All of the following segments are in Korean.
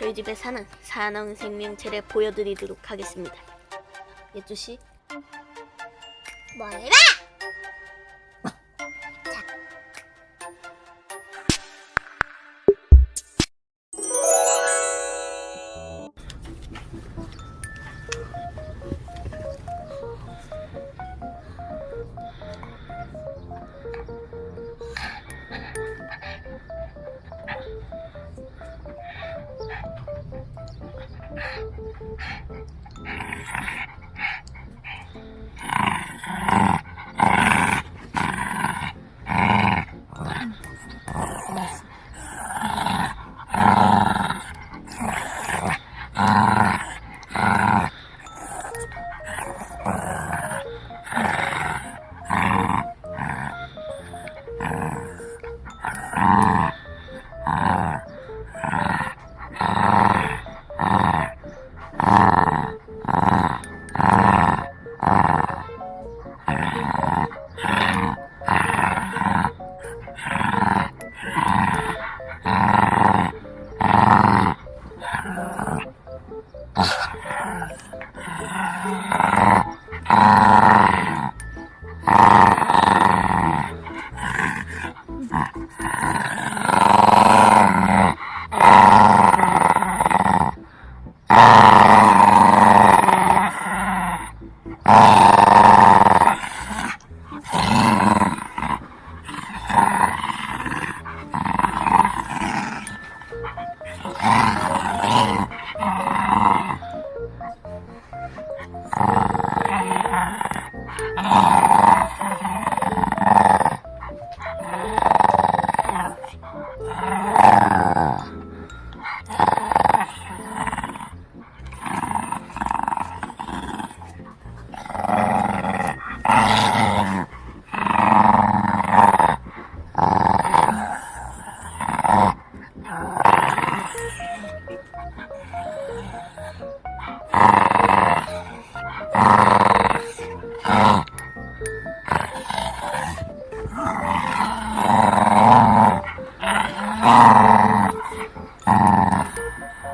저희 집에 사는 사나운 생명체를 보여드리도록 하겠습니다. 예주 씨, 뭘 봐! 예 Ah. 야.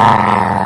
¡Ah!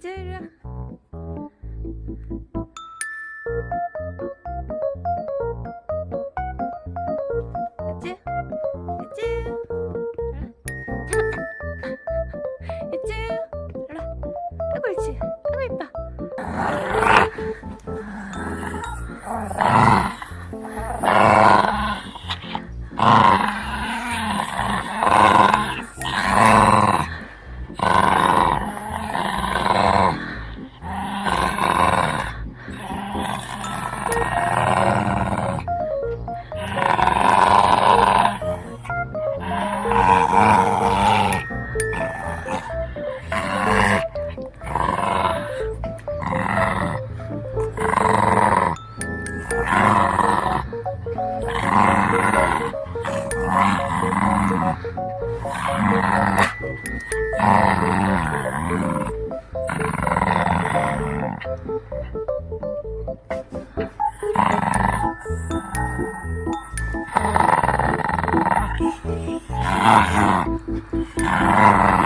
接着。Ah! ah, ah.